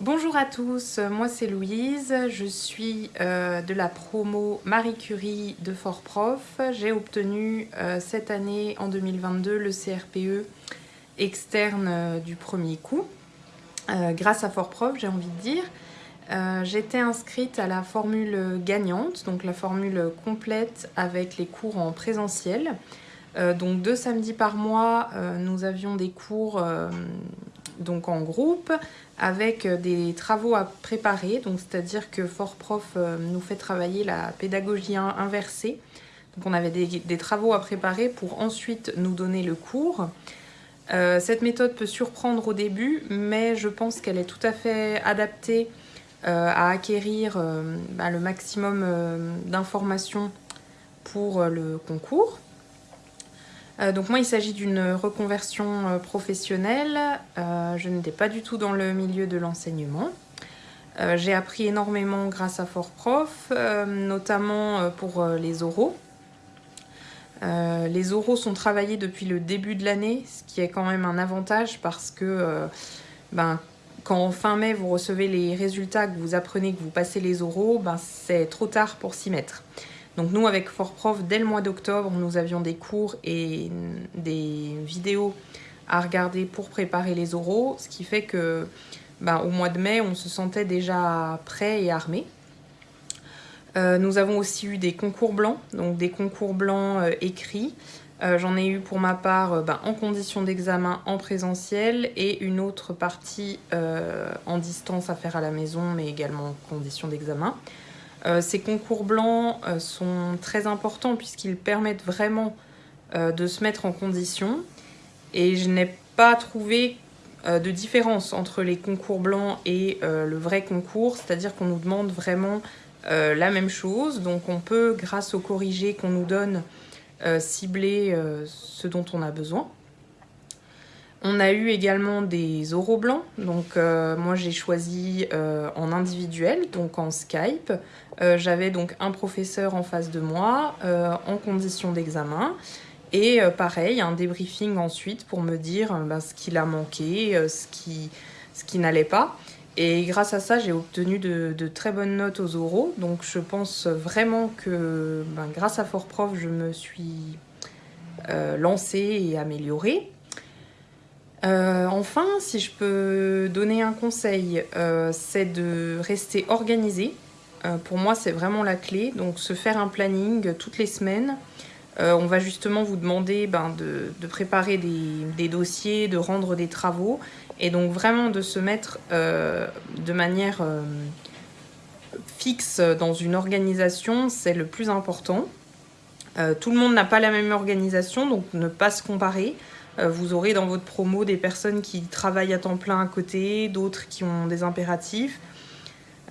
Bonjour à tous, moi c'est Louise, je suis euh, de la promo Marie Curie de Fort Prof. J'ai obtenu euh, cette année, en 2022, le CRPE externe euh, du premier coup, grâce à Fort Prof j'ai envie de dire. J'étais inscrite à la formule gagnante, donc la formule complète avec les cours en présentiel. donc deux samedis par mois, nous avions des cours donc en groupe avec euh, des travaux à préparer, donc c'est-à-dire que Fort Prof euh, nous fait travailler la pédagogie inversée. Donc on avait des, travaux à préparer pour ensuite nous donner le cours. Euh, cette méthode peut surprendre au début, mais je pense qu'elle est tout à fait adaptée à acquérir bah, le maximum d'informations pour le concours. Euh, donc moi, il s'agit d'une reconversion euh, professionnelle. Euh, je n'étais pas du tout dans le milieu de l'enseignement. J'ai appris énormément grâce à Fort Prof, notamment pour les oraux. les oraux sont travaillés depuis le début de l'année, ce qui est quand même un avantage parce que ben, quand en fin mai vous recevez les résultats, que vous apprenez que vous passez les oraux, ben, c'est trop tard pour s'y mettre. Donc nous, avec Fort Prof, dès le mois d'octobre, nous avions des cours et des vidéos à regarder pour préparer les oraux, ce qui fait que ben, au mois de mai, on se sentait déjà prêt et armé. Euh, nous avons aussi eu des concours blancs, donc des concours blancs euh, écrits. Euh, j'en ai eu pour ma part ben, en condition d'examen en présentiel et une autre partie en distance à faire à la maison, mais également en condition d'examen. Euh, ces concours blancs euh, sont très importants puisqu'ils permettent vraiment euh, de se mettre en condition. Et je n'ai pas trouvé de différence entre les concours blancs et le vrai concours, c'est-à-dire qu'on nous demande vraiment la même chose, donc on peut, grâce au corrigé qu'on nous donne, cibler ce dont on a besoin. On a eu également des oraux blancs, donc euh, moi j'ai choisi euh, en individuel, donc en Skype. Euh, j'avais donc un professeur en face de moi, en condition d'examen. Et pareil, un débriefing ensuite pour me dire ben, ce qu'il a manqué, ce qui, ce qui n'allait pas. Et grâce à ça, j'ai obtenu de, très bonnes notes aux oraux. Donc je pense vraiment que ben, grâce à Fort Prof, je me suis lancée et améliorée. Euh, enfin, si je peux donner un conseil, euh, c'est de rester organisé. Euh, pour moi, c'est vraiment la clé. Donc, se faire un planning toutes les semaines. on va justement vous demander ben, de, préparer des, dossiers, de rendre des travaux. Et donc, vraiment de se mettre de manière fixe dans une organisation, c'est le plus important. tout le monde n'a pas la même organisation, donc ne pas se comparer. Euh, vous aurez dans votre promo des personnes qui travaillent à temps plein à côté, d'autres qui ont des impératifs.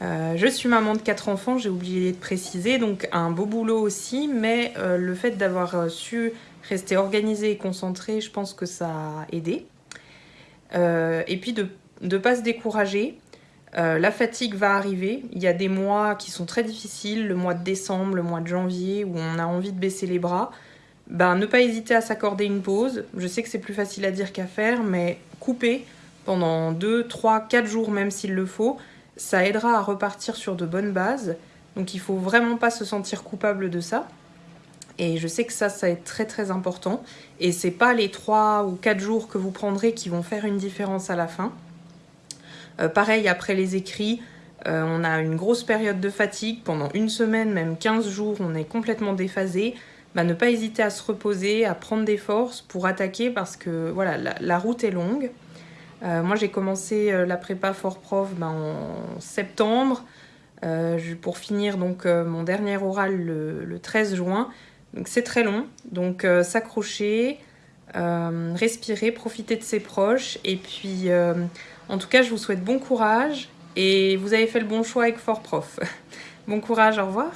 Euh, je suis maman de quatre enfants, j'ai oublié de préciser, donc un beau boulot aussi, mais euh, le fait d'avoir su rester organisé et concentré, je pense que ça a aidé. et puis de ne pas se décourager. la fatigue va arriver. Il y a des mois qui sont très difficiles, le mois de décembre, le mois de janvier, où on a envie de baisser les bras ben, ne pas hésiter à s'accorder une pause. Je sais que c'est plus facile à dire qu'à faire, mais couper pendant 2, 3, 4 jours même s'il le faut, ça aidera à repartir sur de bonnes bases. Donc il faut vraiment pas se sentir coupable de ça. Et je sais que ça, ça est très très important. Et c'est pas les 3 ou 4 jours que vous prendrez qui vont faire une différence à la fin. Euh, pareil, après les écrits, euh, on a une grosse période de fatigue. Pendant une semaine, même 15 jours, on est complètement déphasé. Bah, ne pas hésiter à se reposer, à prendre des forces pour attaquer parce que voilà, la, route est longue. Euh, moi, j'ai commencé euh, la prépa Fort Prof ben, en septembre euh, pour finir donc mon dernier oral le, 13 juin. C'est très long. Donc s'accrocher, respirer, profiter de ses proches. Et puis, en tout cas, je vous souhaite bon courage et vous avez fait le bon choix avec Fort Prof. bon courage, au revoir.